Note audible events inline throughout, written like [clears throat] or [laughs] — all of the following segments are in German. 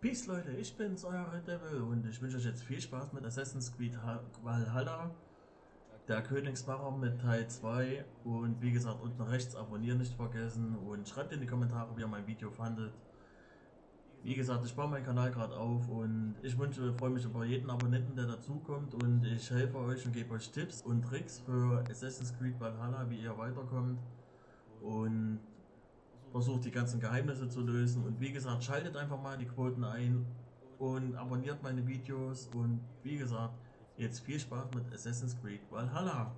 Peace Leute, ich bin's, euer Red Devil und ich wünsche euch jetzt viel Spaß mit Assassin's Creed Valhalla, der Königsmacher mit Teil 2 und wie gesagt unten rechts abonnieren nicht vergessen und schreibt in die Kommentare, wie ihr mein Video fandet. Wie gesagt, ich baue meinen Kanal gerade auf und ich wünsche, freue mich über jeden Abonnenten, der dazukommt und ich helfe euch und gebe euch Tipps und Tricks für Assassin's Creed Valhalla, wie ihr weiterkommt und versucht die ganzen Geheimnisse zu lösen und wie gesagt, schaltet einfach mal die Quoten ein und abonniert meine Videos und wie gesagt, jetzt viel Spaß mit Assassin's Creed Valhalla.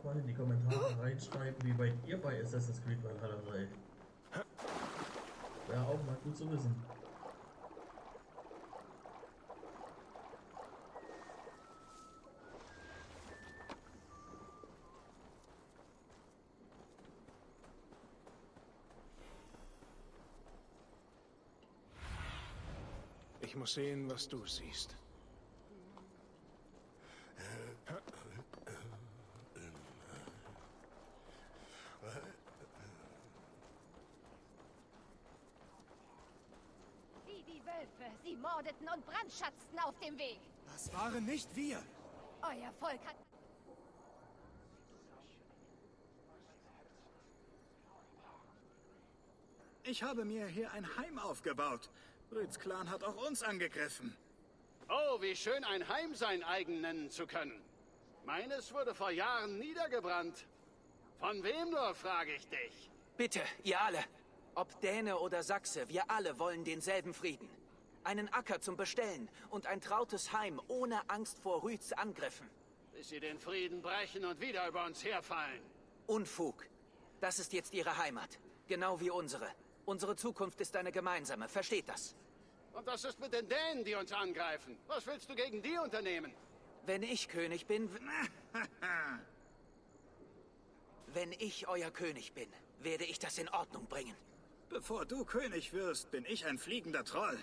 Auch mal in die Kommentare reinschreiben, wie weit ihr bei Assassin's Creed Valhalla seid. Wäre auch mal gut zu wissen. Ich muss sehen, was du siehst. Wie die Wölfe. Sie mordeten und brandschatzten auf dem Weg. Das waren nicht wir. Euer Volk hat... Ich habe mir hier ein Heim aufgebaut. Rüds Clan hat auch uns angegriffen. Oh, wie schön ein Heim sein eigen nennen zu können. Meines wurde vor Jahren niedergebrannt. Von wem nur, frage ich dich. Bitte, ihr alle. Ob Däne oder Sachse, wir alle wollen denselben Frieden. Einen Acker zum Bestellen und ein trautes Heim ohne Angst vor Rüds Angriffen. Bis sie den Frieden brechen und wieder über uns herfallen. Unfug. Das ist jetzt ihre Heimat. Genau wie unsere. Unsere Zukunft ist eine gemeinsame. Versteht das? Und was ist mit den Dänen, die uns angreifen? Was willst du gegen die unternehmen? Wenn ich König bin... Wenn ich euer König bin, werde ich das in Ordnung bringen. Bevor du König wirst, bin ich ein fliegender Troll.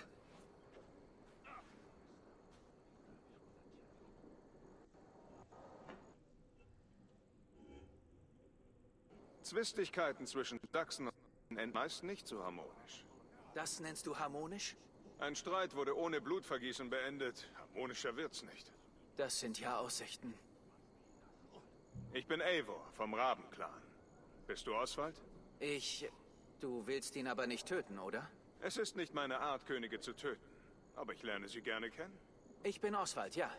Zwistigkeiten zwischen Sachsen und sind meist nicht so harmonisch. Das nennst du harmonisch? Ein Streit wurde ohne Blutvergießen beendet. Harmonischer wird's nicht. Das sind ja Aussichten. Ich bin Eivor vom Rabenclan. Bist du Oswald? Ich... Du willst ihn aber nicht töten, oder? Es ist nicht meine Art, Könige zu töten. Aber ich lerne sie gerne kennen. Ich bin Oswald, ja.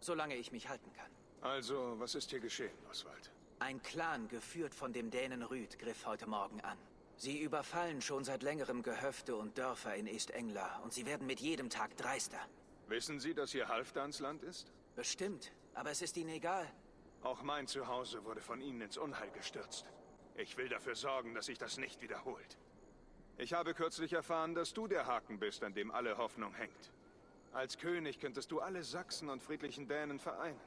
Solange ich mich halten kann. Also, was ist hier geschehen, Oswald? Ein Clan, geführt von dem Dänen Rüd, griff heute Morgen an. Sie überfallen schon seit längerem Gehöfte und Dörfer in East-Engla und sie werden mit jedem Tag dreister. Wissen Sie, dass hier Halfdansland ist? Bestimmt, aber es ist ihnen egal. Auch mein Zuhause wurde von Ihnen ins Unheil gestürzt. Ich will dafür sorgen, dass sich das nicht wiederholt. Ich habe kürzlich erfahren, dass du der Haken bist, an dem alle Hoffnung hängt. Als König könntest du alle Sachsen und friedlichen Dänen vereinen.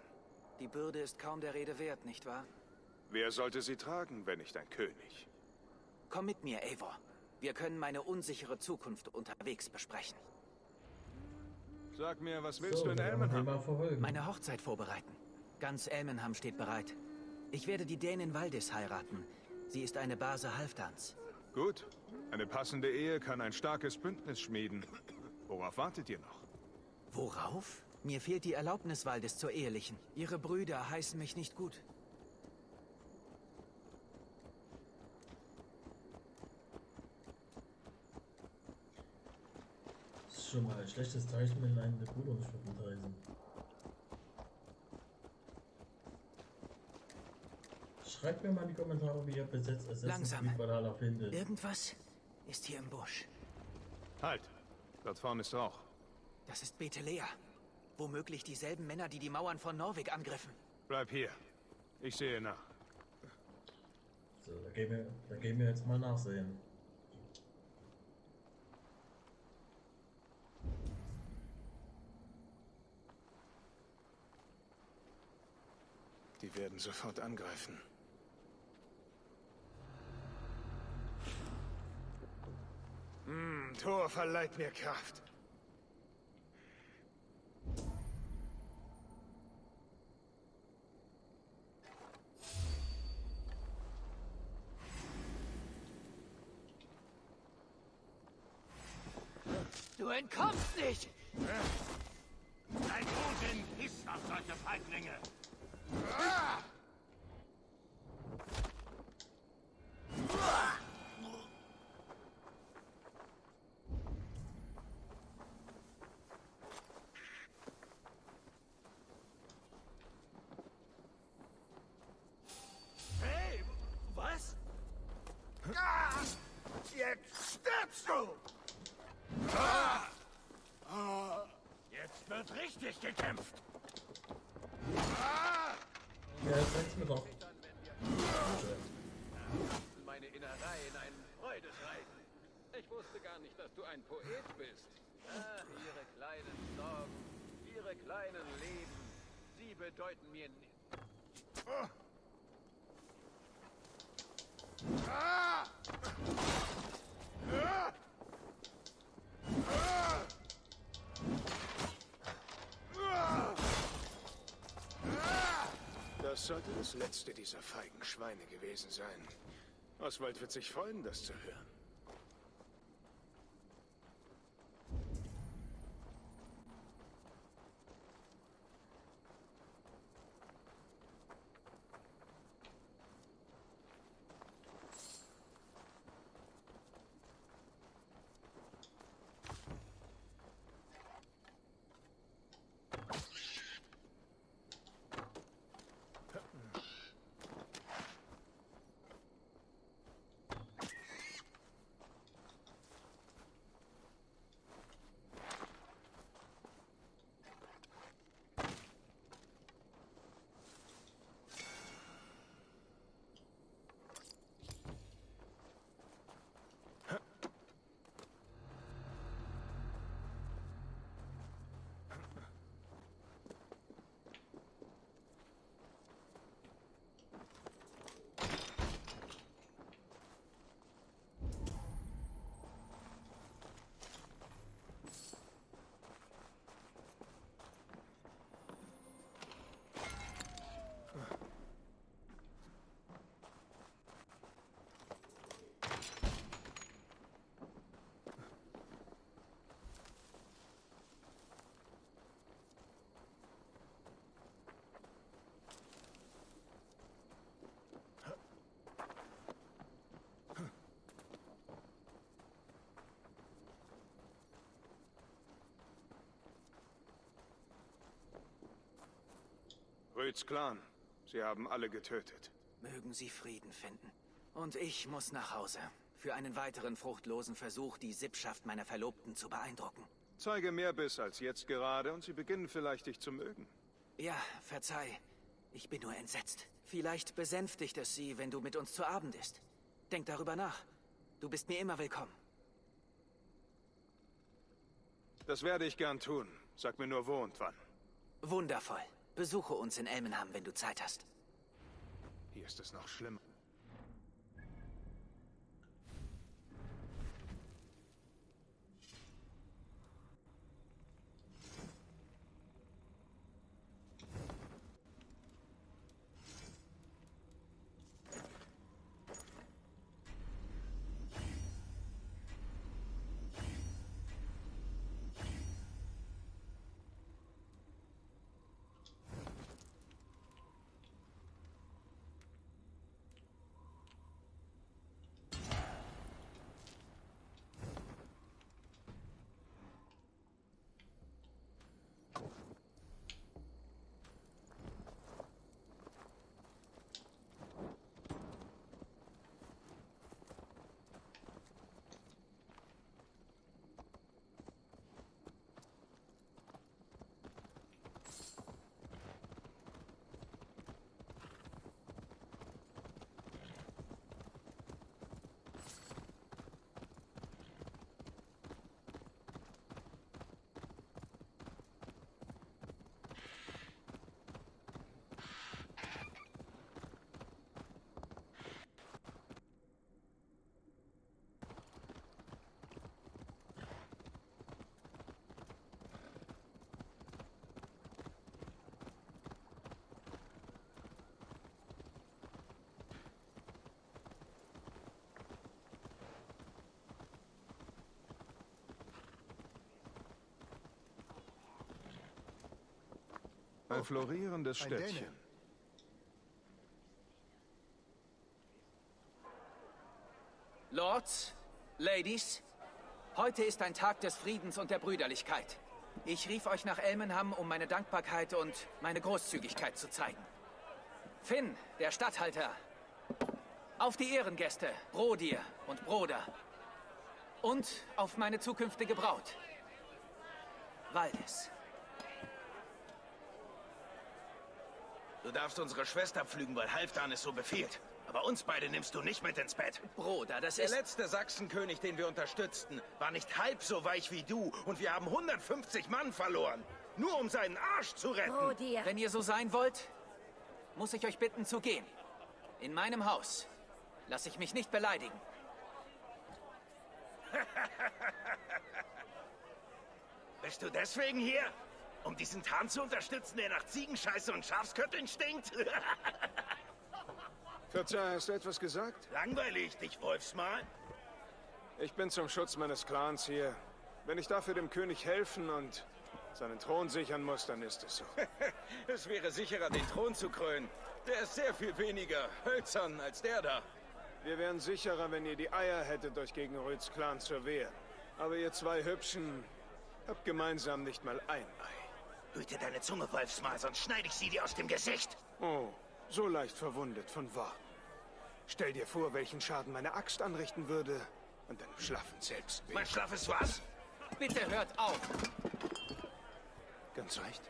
Die Bürde ist kaum der Rede wert, nicht wahr? Wer sollte sie tragen, wenn nicht ein König? Komm mit mir, Eivor. Wir können meine unsichere Zukunft unterwegs besprechen. Sag mir, was willst So, du in Elmenham? Meine Hochzeit vorbereiten. Ganz Elmenham steht bereit. Ich werde die Dänin Valdis heiraten. Sie ist eine Base Halfdans. Gut. Eine passende Ehe kann ein starkes Bündnis schmieden. Worauf wartet ihr noch? Worauf? Mir fehlt die Erlaubnis Valdis zur ehelichen. Ihre Brüder heißen mich nicht gut. Schon mal ein schlechtes Zeichen, wenn einen der Bruder nicht vergutheißen. Schreibt mir mal in die Kommentare, wie ihr bis jetzt Assassin's Langsam. Creed Valhalla findet. Irgendwas ist hier im Busch. Halt! Dort vorne ist Rauch. Das ist Betelea. Womöglich dieselben Männer, die die Mauern von Norwig angriffen. Bleib hier. Ich sehe nach. So, da gehen wir, da gehen wir jetzt mal nachsehen. Die werden sofort angreifen. Hm, Tor verleiht mir Kraft. Du entkommst nicht! Ein Odin pisst auf solche Feiglinge. Hey, was? Jetzt stirbst du! Jetzt richtig gekämpft. Ja, jetzt reicht's mir doch. meine Innereien einen Freudeschreiten. Ich wusste gar nicht, dass du ein Poet bist. Ah, ihre kleinen Sorgen, ihre kleinen Leben, sie bedeuten mir nichts. Das sollte das letzte dieser feigen Schweine gewesen sein. Oswald wird sich freuen, das zu hören. Röds Clan. Sie haben alle getötet. Mögen Sie Frieden finden. Und ich muss nach Hause. Für einen weiteren fruchtlosen Versuch, die Sippschaft meiner Verlobten zu beeindrucken. Zeige mehr Biss als jetzt gerade und sie beginnen vielleicht dich zu mögen. Ja, verzeih. Ich bin nur entsetzt. Vielleicht besänftigt es Sie, wenn du mit uns zu Abend isst. Denk darüber nach. Du bist mir immer willkommen. Das werde ich gern tun. Sag mir nur wo und wann. Wundervoll. Besuche uns in Elmenham, wenn du Zeit hast. Hier ist es noch schlimmer. Ein florierendes Ein. Städtchen. Lords, Ladies, heute ist ein Tag des Friedens und der Brüderlichkeit. Ich rief euch nach Elmenham, um meine Dankbarkeit und meine Großzügigkeit zu zeigen. Finn, der Statthalter. Auf die Ehrengäste, Brodir und Broder. Und auf meine zukünftige Braut. Valdis. Darfst unsere Schwester pflügen, weil Halfdan es so befiehlt. Aber uns beide nimmst du nicht mit ins Bett. Broder, das Der ist... letzte Sachsenkönig, den wir unterstützten, war nicht halb so weich wie du. Und wir haben 150 Mann verloren. Nur um seinen Arsch zu retten. Oh, dir. Wenn ihr so sein wollt, muss ich euch bitten zu gehen. In meinem Haus. Lass ich mich nicht beleidigen. [laughs] Bist du deswegen hier? Um diesen Tarn zu unterstützen, der nach Ziegenscheiße und Schafskötteln stinkt? [laughs] Verzeih, hast du etwas gesagt? Langweilig, dich Wolfsmal. Ich bin zum Schutz meines Clans hier. Wenn ich dafür dem König helfen und seinen Thron sichern muss, dann ist es so. [laughs] Es wäre sicherer, den Thron zu krönen. Der ist sehr viel weniger hölzern als der da. Wir wären sicherer, wenn ihr die Eier hättet, euch gegen Röds Clan zu wehren. Aber ihr zwei Hübschen habt gemeinsam nicht mal ein Ei. Hüte deine Zunge, Wolfsmal, sonst schneide ich sie dir aus dem Gesicht. Oh, so leicht verwundet von Worten. Stell dir vor, welchen Schaden meine Axt anrichten würde an deinem schlaffen Selbstbild. Mein schlaffes was? Bitte hört auf. Ganz recht.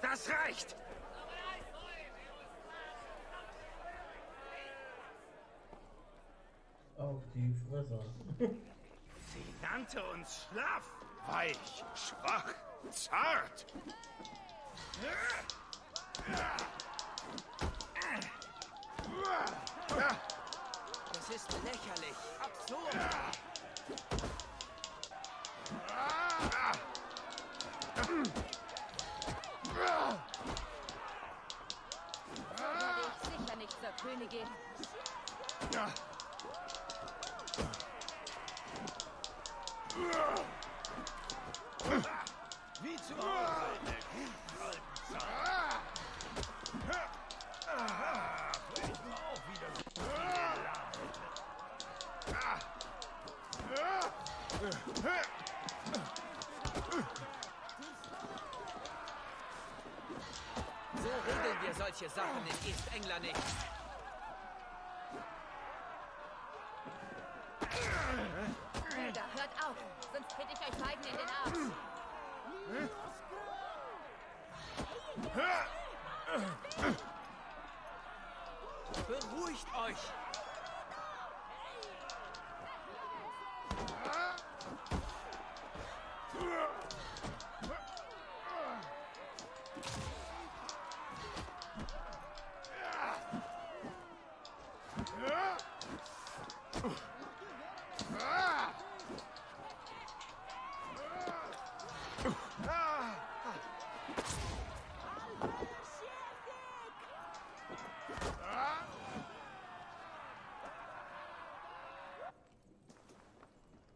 Das reicht! Auf die Fresse. [laughs] Nannte uns schlaff. Weich, schwach, zart. Das ist lächerlich. Absurd. Sicher nicht zur Königin. Wieder so So regeln wir solche Sachen in East England nicht. Brüder, hört auf, sonst trete ich euch beiden in den Arsch. Beruhigt euch.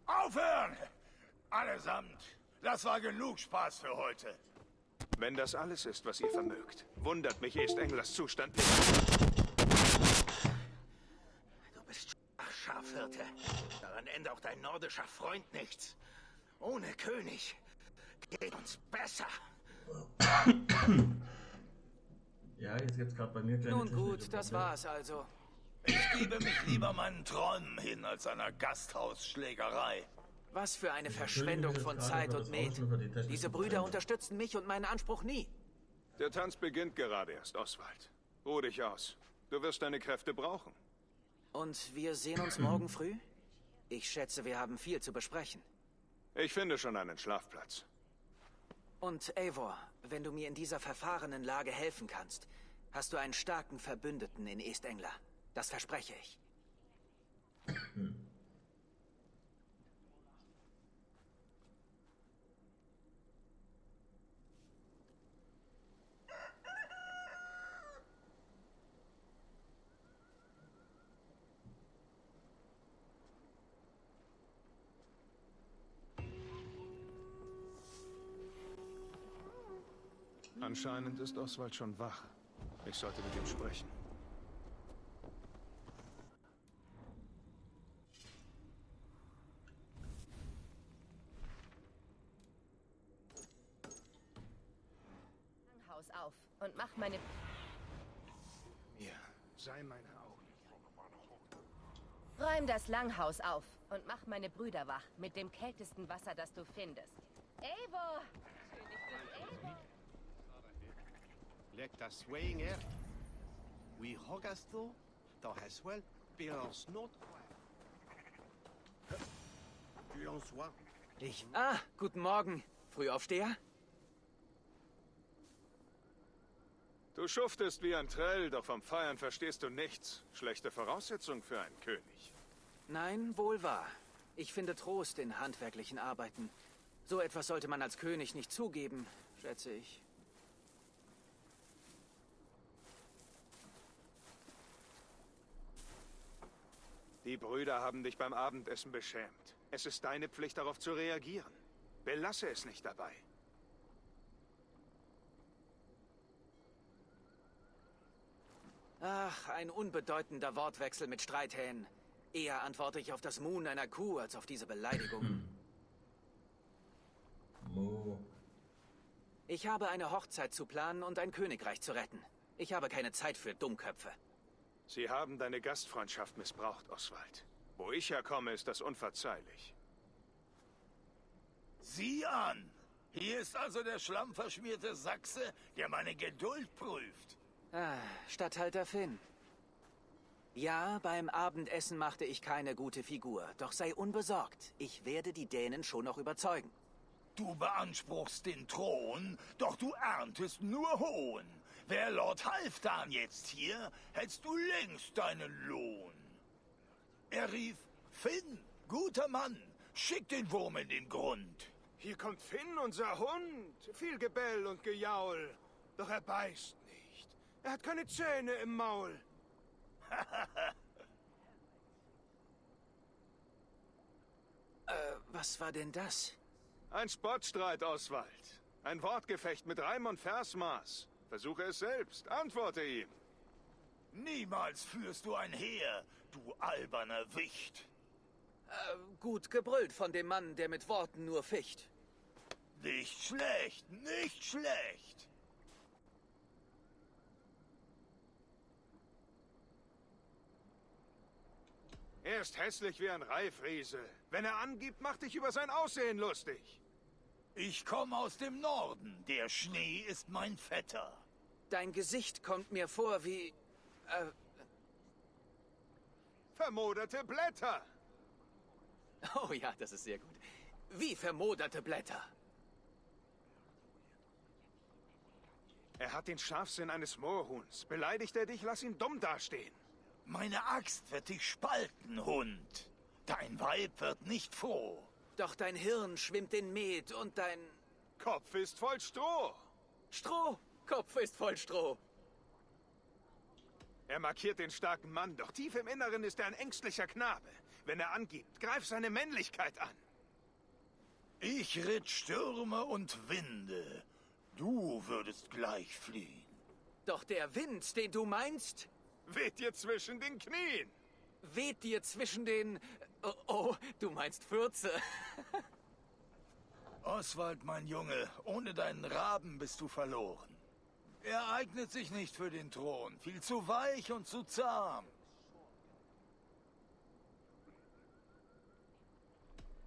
Aufhören! Allesamt! Das war genug Spaß für heute. Wenn das alles ist, was ihr vermögt, wundert mich East Englers Zustand nicht. Du bist schwach, Schafhirte. Daran ändert auch dein nordischer Freund nichts. Ohne König geht uns besser. Ja, jetzt gibt's gerade bei mir kleine Nun gut, das Probleme. war's also. Ich gebe mich lieber meinen Träumen hin als einer Gasthausschlägerei. Was für eine Verschwendung von Zeit und Met. Diese Brüder unterstützen mich und meinen Anspruch nie. Der Tanz beginnt gerade erst, Oswald. Ruh dich aus. Du wirst deine Kräfte brauchen. Und wir sehen uns morgen früh? Ich schätze, wir haben viel zu besprechen. Ich finde schon einen Schlafplatz. Und Eivor, wenn du mir in dieser verfahrenen Lage helfen kannst, hast du einen starken Verbündeten in Estengler. Das verspreche ich. [clears throat] Anscheinend ist Oswald schon wach. Ich sollte mit ihm sprechen. Haus auf und mach meine... Mir sei meine Augen. Räum das Langhaus auf und mach meine Brüder wach mit dem kältesten Wasser, das du findest. Eivor! Eivor! Let us swaying air. We hogasto, da haswell, bilans not. Ich. Ah, guten Morgen. Frühaufsteher? Du schuftest wie ein Trell, doch vom Feiern verstehst du nichts. Schlechte Voraussetzung für einen König. Nein, wohl wahr. Ich finde Trost in handwerklichen Arbeiten. So etwas sollte man als König nicht zugeben, schätze ich. Die Brüder haben dich beim Abendessen beschämt. Es ist deine Pflicht, darauf zu reagieren. Belasse es nicht dabei. Ach, ein unbedeutender Wortwechsel mit Streithähnen. Eher antworte ich auf das Muhen einer Kuh als auf diese Beleidigungen. Mo. Ich habe eine Hochzeit zu planen und ein Königreich zu retten. Ich habe keine Zeit für Dummköpfe. Sie haben deine Gastfreundschaft missbraucht, Oswald. Wo ich herkomme, ist das unverzeihlich. Sieh an! Hier ist also der schlammverschmierte Sachse, der meine Geduld prüft. Ah, Statthalter Finn. Ja, beim Abendessen machte ich keine gute Figur. Doch sei unbesorgt. Ich werde die Dänen schon noch überzeugen. Du beanspruchst den Thron, doch du erntest nur Hohn. Wär Lord Halfdan jetzt hier, hättest du längst deinen Lohn. Er rief, Finn, guter Mann, schick den Wurm in den Grund. Hier kommt Finn, unser Hund. Viel Gebell und Gejaul. Doch er beißt nicht. Er hat keine Zähne im Maul. [laughs] Äh, was war denn das? Ein Spottstreit, Oswald. Ein Wortgefecht mit Reim und Versmaß. Versuche es selbst. Antworte ihm. Niemals führst du ein Heer, du alberner Wicht. Äh, gut gebrüllt von dem Mann, der mit Worten nur ficht. Nicht schlecht, nicht schlecht. Er ist hässlich wie ein Reifriese. Wenn er angibt, macht dich über sein Aussehen lustig. Ich komme aus dem Norden. Der Schnee ist mein Vetter. Dein Gesicht kommt mir vor wie... Äh, Vermoderte Blätter. oh ja, das ist sehr gut. Wie vermoderte Blätter. Er hat den Scharfsinn eines Moorhuhns. Beleidigt er dich, lass ihn dumm dastehen. Meine Axt wird dich spalten, Hund. Dein Weib wird nicht froh. Doch dein Hirn schwimmt in Met und dein... Kopf ist voll Stroh. Stroh! Kopf ist voll Stroh. Er markiert den starken Mann, doch tief im Inneren ist er ein ängstlicher Knabe. Wenn er angibt, greif seine Männlichkeit an. Ich ritt Stürme und Winde. Du würdest gleich fliehen. Doch der Wind, den du meinst, Weht dir zwischen den Knien. weht dir zwischen den... Oh, oh du meinst Fürze. Oswald, mein Junge, ohne deinen Raben bist du verloren. Er eignet sich nicht für den Thron. Viel zu weich und zu zahm.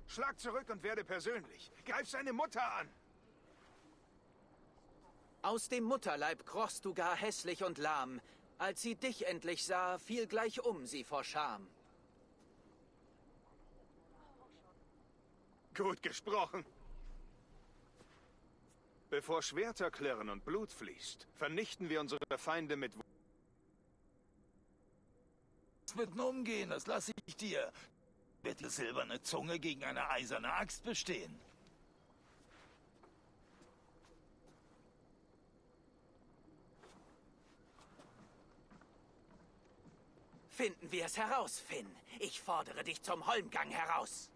Schlag zurück und werde persönlich. Greif seine Mutter an. Aus dem Mutterleib krochst du gar hässlich und lahm. Als sie dich endlich sah, fiel gleich um sie vor Scham. Gut gesprochen. Bevor Schwerter klirren und Blut fließt, vernichten wir unsere Feinde mit... Was mit nun umgehen, das lasse ich dir. Wird die silberne Zunge gegen eine eiserne Axt bestehen? Finden wir es heraus, Finn. Ich fordere dich zum Holmgang heraus.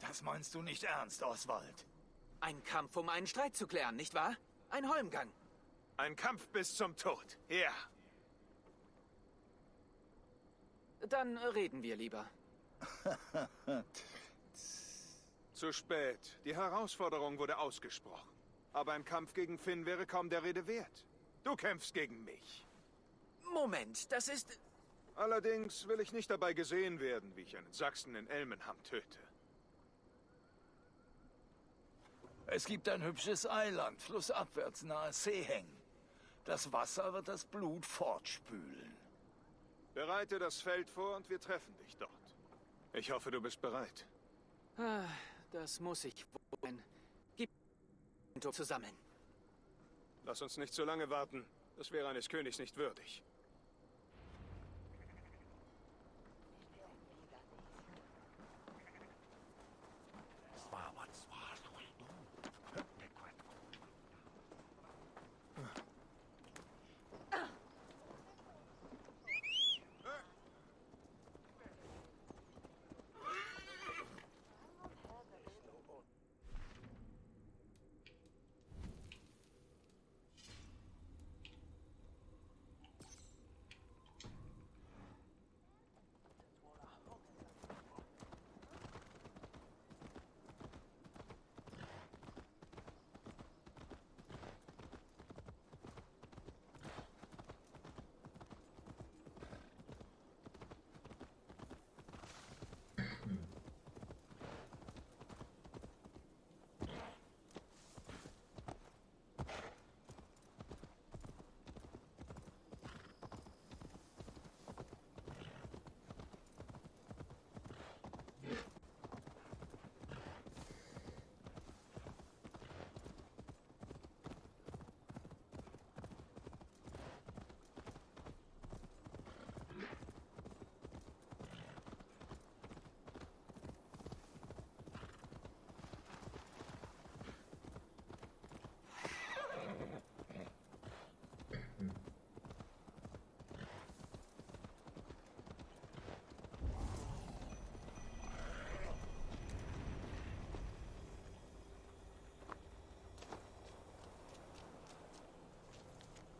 Das meinst du nicht ernst, Oswald? Ein Kampf, um einen Streit zu klären, nicht wahr? Ein Holmgang. Ein Kampf bis zum Tod. Ja. Dann reden wir lieber. [laughs] Zu spät. Die Herausforderung wurde ausgesprochen. Aber ein Kampf gegen Finn wäre kaum der Rede wert. Du kämpfst gegen mich. Moment, das ist... Allerdings will ich nicht dabei gesehen werden, wie ich einen Sachsen in Elmenham töte. Es gibt ein hübsches Eiland, flussabwärts nahe Seeheng. Das Wasser wird das Blut fortspülen. Bereite das Feld vor und wir treffen dich dort. Ich hoffe, du bist bereit. Ah, Das muss ich wohl. Gib zusammen. Lass uns nicht zu lange warten. Das wäre eines Königs nicht würdig.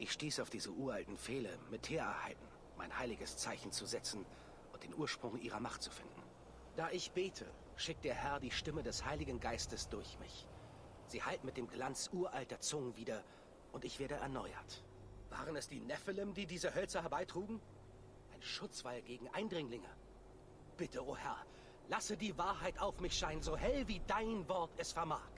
Ich stieß auf diese uralten Pfähle, mit Teerheiten, mein heiliges Zeichen zu setzen und den Ursprung ihrer Macht zu finden. Da ich bete, schickt der Herr die Stimme des Heiligen Geistes durch mich. Sie hallt mit dem Glanz uralter Zungen wieder und ich werde erneuert. Waren es die Nephilim, die diese Hölzer herbeitrugen? Ein Schutzwall gegen Eindringlinge. Bitte, o oh Herr, lasse die Wahrheit auf mich scheinen, so hell wie dein Wort es vermag.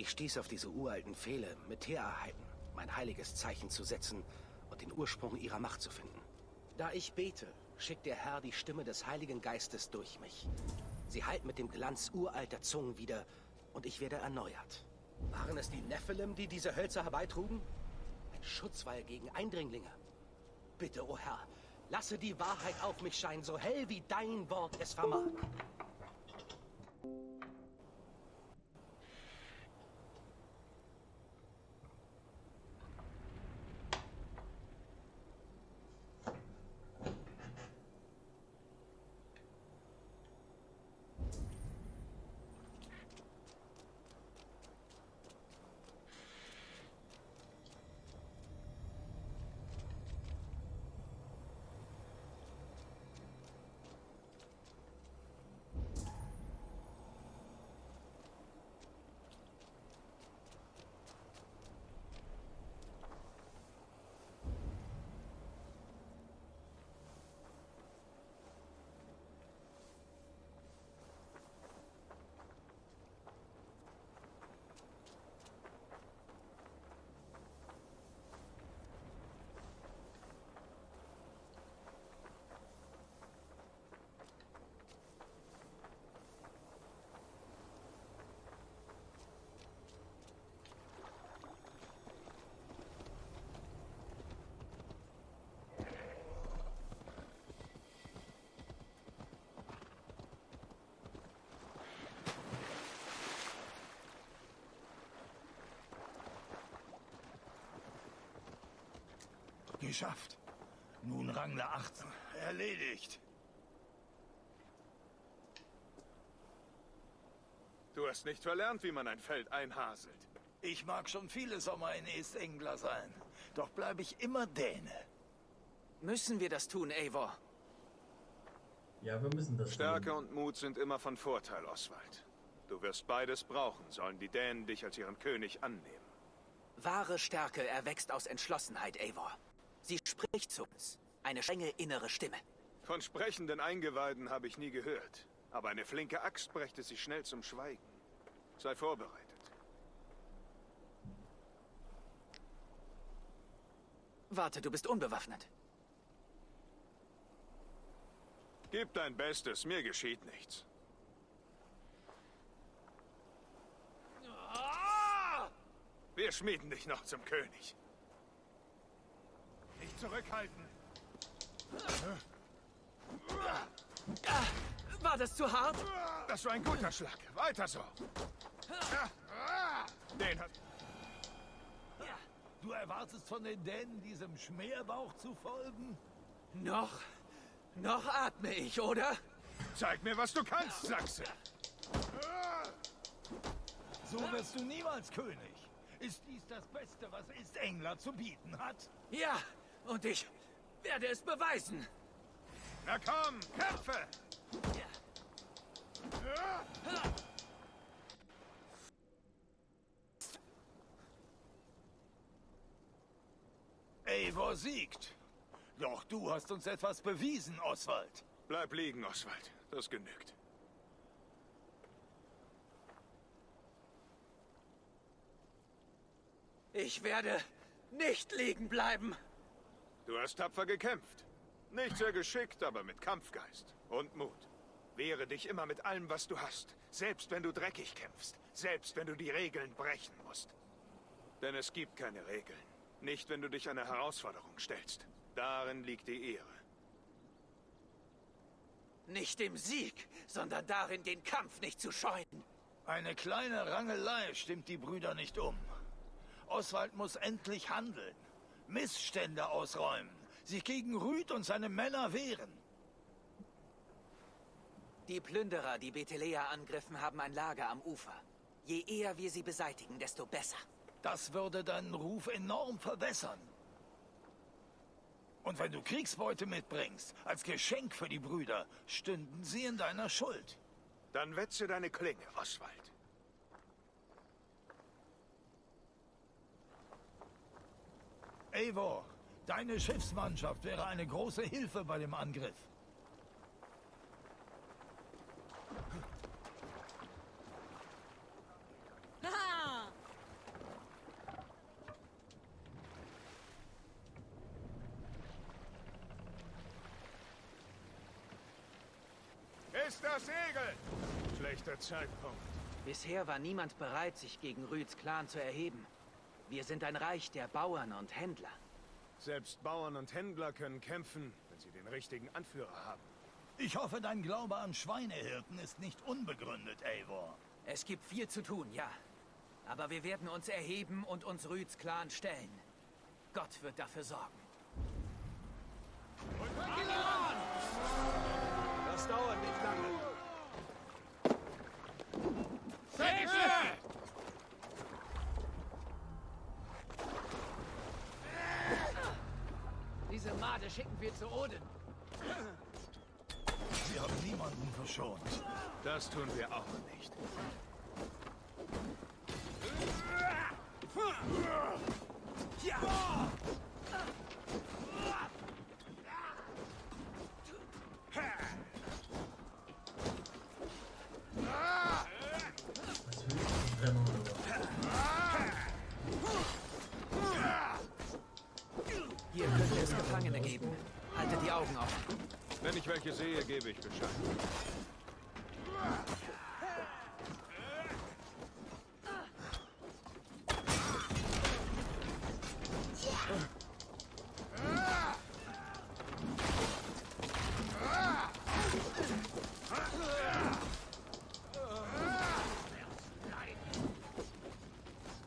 Ich stieß auf diese uralten Pfähle, mit Teerheiten, mein heiliges Zeichen zu setzen und den Ursprung ihrer Macht zu finden. Da ich bete, schickt der Herr die Stimme des Heiligen Geistes durch mich. Sie hallt mit dem Glanz uralter Zungen wieder und ich werde erneuert. Waren es die Nephilim, die diese Hölzer herbeitrugen? Ein Schutzwall gegen Eindringlinge. Bitte, o oh Herr, lasse die Wahrheit auf mich scheinen, so hell wie dein Wort es vermag. Geschafft. Nun Rangler 18. Erledigt. Du hast nicht verlernt, wie man ein Feld einhaselt. Ich mag schon viele Sommer in East-Engler sein. Doch bleibe ich immer Däne. Müssen wir das tun, Eivor? Ja, wir müssen das Stärke tun. und Mut sind immer von Vorteil, Oswald. Du wirst beides brauchen, sollen die Dänen dich als ihren König annehmen. Wahre Stärke erwächst aus Entschlossenheit, Eivor. Sie spricht zu uns. Eine strenge innere Stimme. Von sprechenden Eingeweiden habe ich nie gehört. Aber eine flinke Axt brächte sie schnell zum Schweigen. Sei vorbereitet. Warte, du bist unbewaffnet. Gib dein Bestes, mir geschieht nichts. Wir schmieden dich noch zum König. Nicht zurückhalten. War das zu hart? Das war ein guter Schlag. Weiter so. Den hat... Du erwartest von den Dänen diesem Schmerbauch zu folgen? Noch? Noch atme ich, oder? Zeig mir, was du kannst, Sachse. So wirst du niemals König. Ist dies das Beste, was Ist-Engler zu bieten hat? Ja, und ich werde es beweisen. Na komm, kämpfe! Eivor siegt. Doch du hast uns etwas bewiesen, Oswald. Bleib liegen, Oswald. Das genügt. Ich werde nicht liegen bleiben. Du hast tapfer gekämpft. Nicht sehr geschickt, aber mit Kampfgeist und Mut. Wehre dich immer mit allem, was du hast. Selbst wenn du dreckig kämpfst. Selbst wenn du die Regeln brechen musst. Denn es gibt keine Regeln. Nicht, wenn du dich einer Herausforderung stellst. Darin liegt die Ehre. Nicht im Sieg, sondern darin, den Kampf nicht zu scheuen. Eine kleine Rangelei stimmt die Brüder nicht um. Oswald muss endlich handeln. Missstände ausräumen. Sich gegen Rüd und seine Männer wehren. Die Plünderer, die Bethelea angriffen, haben ein Lager am Ufer. Je eher wir sie beseitigen, desto besser. Das würde deinen Ruf enorm verbessern. Und wenn du Kriegsbeute mitbringst, als Geschenk für die Brüder, stünden sie in deiner Schuld. Dann wetze deine Klinge, Oswald. Eivor, deine Schiffsmannschaft wäre eine große Hilfe bei dem Angriff. Ist das Segel! Schlechter Zeitpunkt. Bisher war niemand bereit, sich gegen Rüds Clan zu erheben. Wir sind ein Reich der Bauern und Händler. Selbst Bauern und Händler können kämpfen, wenn sie den richtigen Anführer haben. Ich hoffe, dein Glaube an Schweinehirten ist nicht unbegründet, Eivor. Es gibt viel zu tun, ja. Aber wir werden uns erheben und uns Rüds Clan stellen. Gott wird dafür sorgen. Das dauert nicht lange. Diese Made schicken wir zu Odin. Sie haben niemanden verschont. Das tun wir auch nicht. Was Augen offen. Wenn ich welche sehe, gebe ich Bescheid.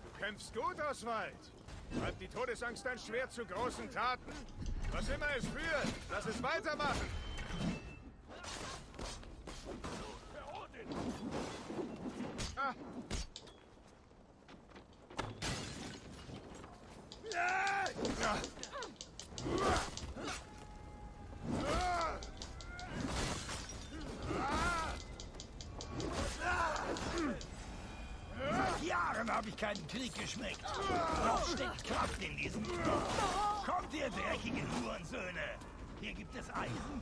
Du kämpfst gut, Oswald. Treibt die Todesangst dein Schwert zu großen Taten? Was immer es führt, lass es weitermachen.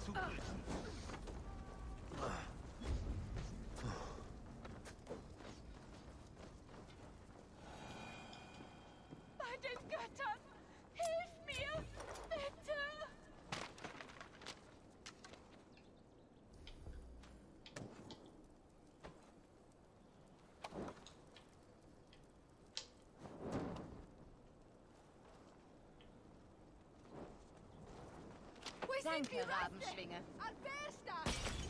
Es Eisen zu küssen. Bei den Göttern! Hilf mir! Bitte! Danke, Rabenschwinge.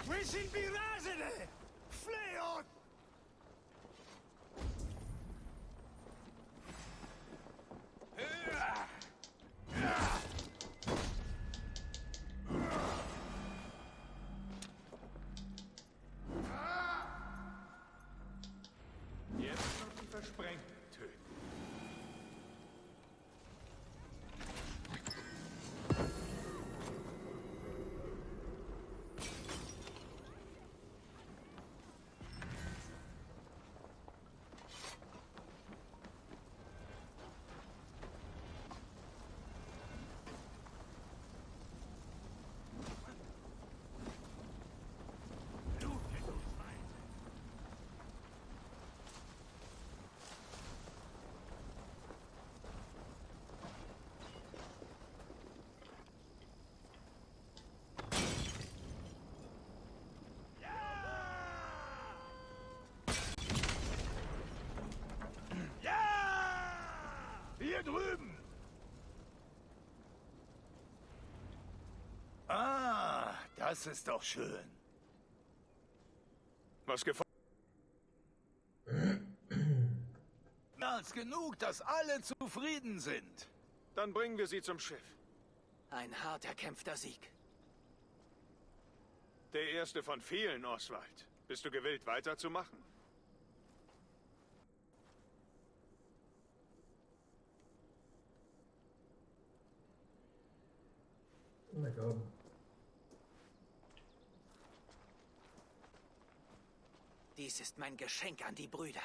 Wo sind die Rasende? Fleot! Jetzt noch die Versprengten töten. Hier drüben! Ah, das ist doch schön. Was gefällt? [clears throat] Mehr als genug, dass alle zufrieden sind. Dann bringen wir sie zum Schiff. Ein hart erkämpfter Sieg. Der erste von vielen, Oswald. Bist du gewillt, weiterzumachen? Na komm. Dies ist mein Geschenk an die Brüder.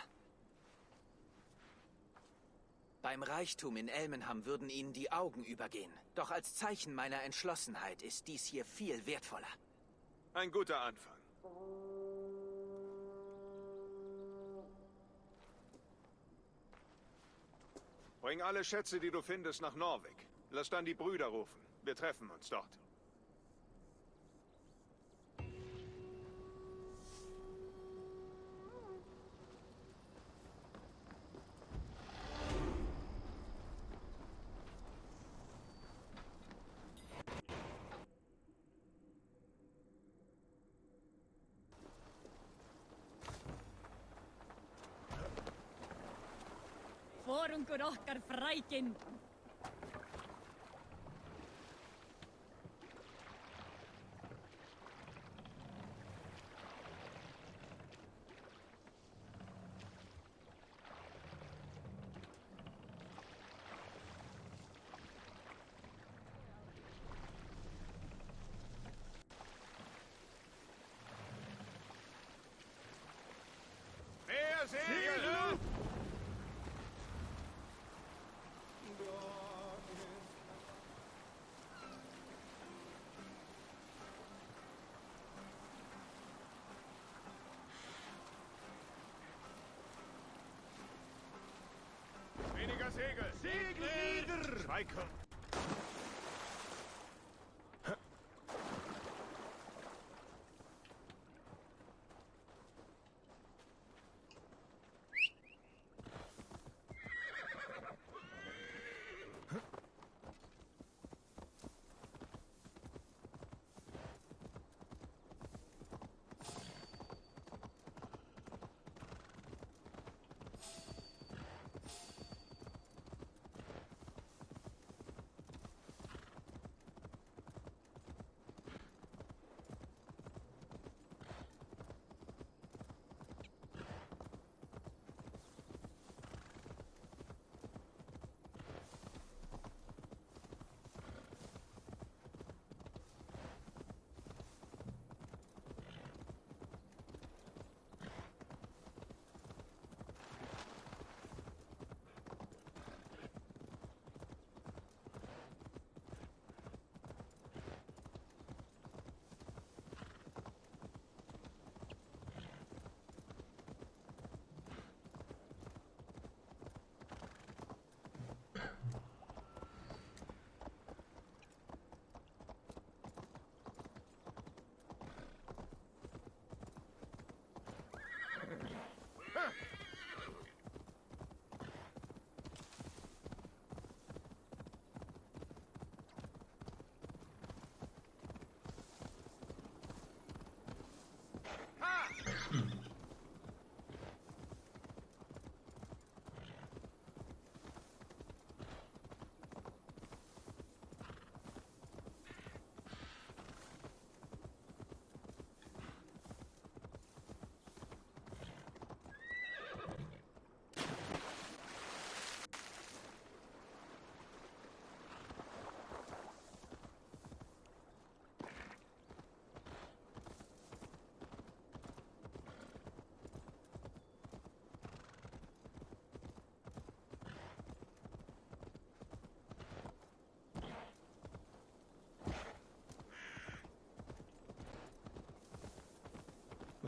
Beim Reichtum in Elmenham würden ihnen die Augen übergehen. Doch als Zeichen meiner Entschlossenheit ist dies hier viel wertvoller. Ein guter Anfang. Bring alle Schätze, die du findest, nach Norwich. Lass dann die Brüder rufen. Wir treffen uns dort. Forungur okkar frækinn. Segel! Segel! Schweige!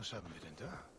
Was haben wir denn da?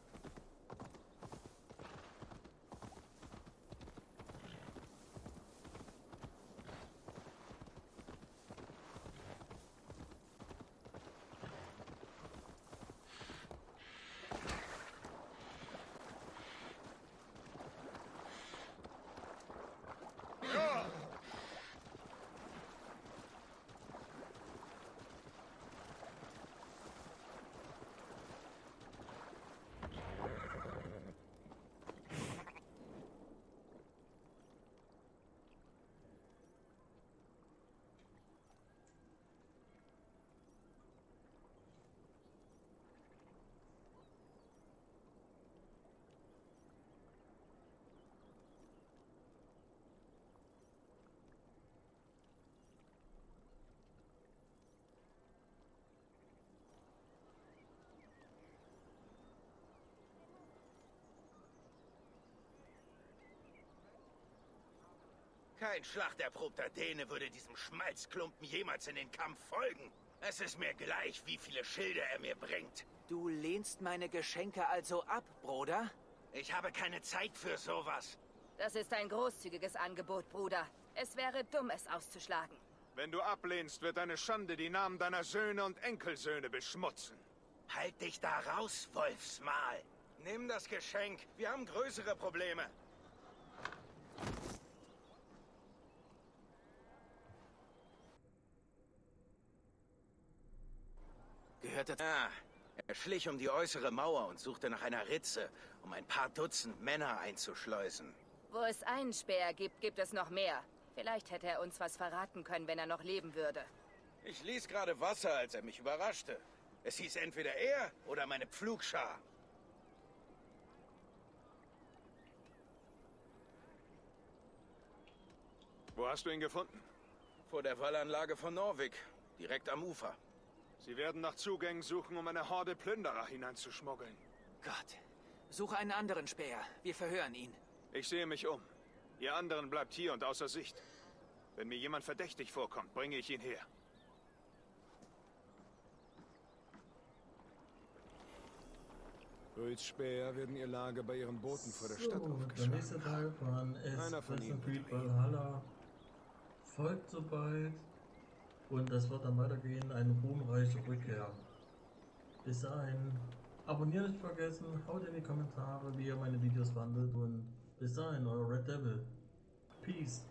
Kein schlachterprobter Däne würde diesem Schmalzklumpen jemals in den Kampf folgen. Es ist mir gleich, wie viele Schilde er mir bringt. Du lehnst meine Geschenke also ab, Bruder? Ich habe keine Zeit für sowas. Das ist ein großzügiges Angebot, Bruder. Es wäre dumm, es auszuschlagen. Wenn du ablehnst, wird deine Schande die Namen deiner Söhne und Enkelsöhne beschmutzen. Halt dich da raus, Wolfsmal. Nimm das Geschenk. Wir haben größere Probleme. Gehörte... Ah, er schlich um die äußere Mauer und suchte nach einer Ritze, um ein paar Dutzend Männer einzuschleusen. Wo es einen Speer gibt, gibt es noch mehr. Vielleicht hätte er uns was verraten können, wenn er noch leben würde. Ich ließ gerade Wasser, als er mich überraschte. Es hieß entweder er oder meine Pflugschar. Wo hast du ihn gefunden? Vor der Wallanlage von Norwig, direkt am Ufer. Sie werden nach Zugängen suchen, um eine Horde Plünderer hineinzuschmuggeln. Gott. Suche einen anderen Speer. Wir verhören ihn. Ich sehe mich um. Ihr anderen bleibt hier und außer Sicht. Wenn mir jemand verdächtig vorkommt, bringe ich ihn her. Röds Späher werden ihr Lager bei ihren Booten vor der Stadt So, der aufgeschlagen nächste Teil von Einer von ihnen folgt so bald. Und das wird dann weitergehen, eine ruhmreiche Rückkehr. Bis dahin, abonnieren nicht vergessen, haut in die Kommentare, wie ihr meine Videos fandet und bis dahin, euer Red Devil. Peace.